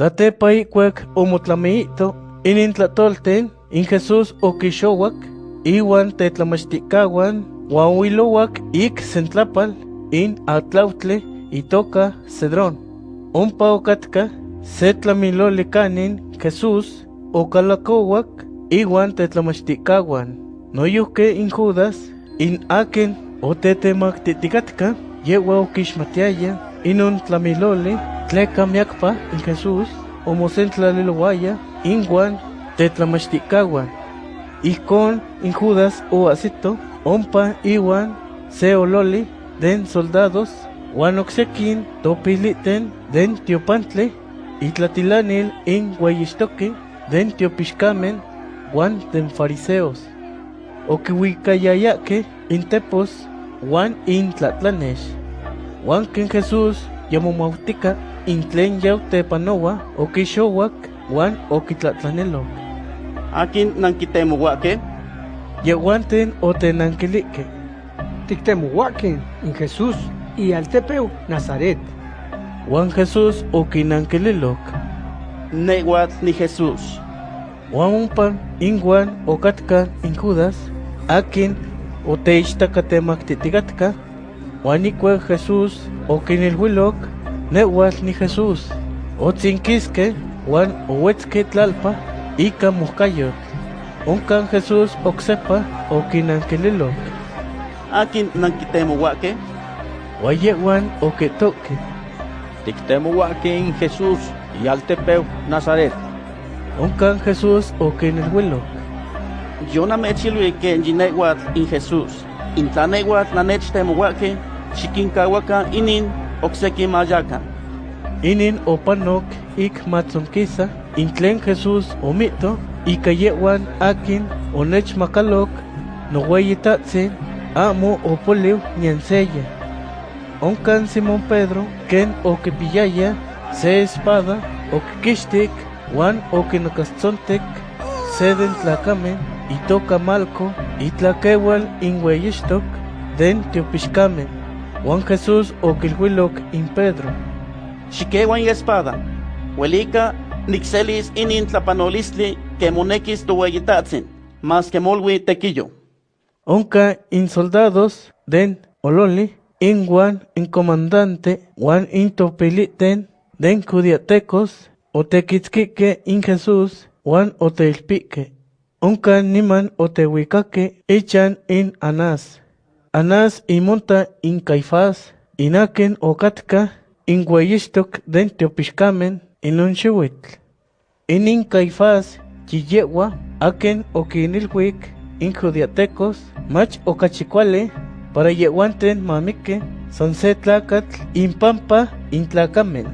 Satepa ikwek omotlameito inin tlatolten in Jesús okixowak iwan tetlamachtikauan uan wilowak ik sentlapal in atlautle itoka Cedrón. Ompa okatka se tlamiloli kanin Jesús okalakowak iwan tetlamachtikauan. Noyuhke in Judas in aken otetemaktitikatka yewa okixmatiaya inon tlamiloli tleka miakpa in Jesús omosentlalilowaya inwan tetlamachtikauan. Ijkon in Judas oasito ompa iwan se ololi den soldados uan oksekin topiliten den tiopantle itlatilanil in ueyixtoque den tiopixkamen uan den fariseos. Okiwikayayake in tepos uan in tlatlanex. Uan ken Jesús yamomautika in tlen yautepanoa okixowak uan okitlatlanelok. Akin nankitemohuake, Yehuanten otenankilike. Tictemohuaquin in Jesús y altepeu Nazaret. Juan Jesús okinankililok. nehuatl ni Jesús. Juan umpan inguan okatka in Judas, akin oteichtakatemaktitika, Juan ikue Jesús okinilhuilok, nehuatl ni Jesús. Otzinkiske, Juan owetzke tlalpa, ika muhkayot. Onkan Jesús oksepa okinankililok. Akin Wayewan oketoke. Tictemohuaque in Jesús y altepeu Nazaret. Onkan Jesús okinilhuilok. yo namechilui que yinehuatl in Jesús. Intla nehuatl xikinkahuaka inin okseki mayakan. Inin opanok ik matzonkisa, intlen Jesús omito, ika yewan akin onechmakalok, noweyitatsin, amo opoliw nianseya. Onkan Simón Pedro, ken okipiyaya, se espada, okikixtik, wan okinokastzontek, seden tlacamen, itoka malco, itlakewal inweyixtok, den tiopixkamen. Juan Jesús okilhuilok in Pedro. Xikewan espada. Huelika nixelis inin tlapanolistli que monekis tohueyitatzin, mas que molwi tequillo. Onka in soldados den ololi, in Juan in comandante, Juan in topiliten, den judiatecos, otequitzquique in Jesús, Juan oteilpique. Onka niman otehuicaque ichan in Anás. Anás imonta in Caifás, inaken okatka, in guayistok den teopixkamen, in un xiuitl. Inin Caifás, chiyewa, aken okinilhuic, in judiatecos, mach okachicuale, para yehuanten mamique, son se tlacatl, in pampa, in tlacamen.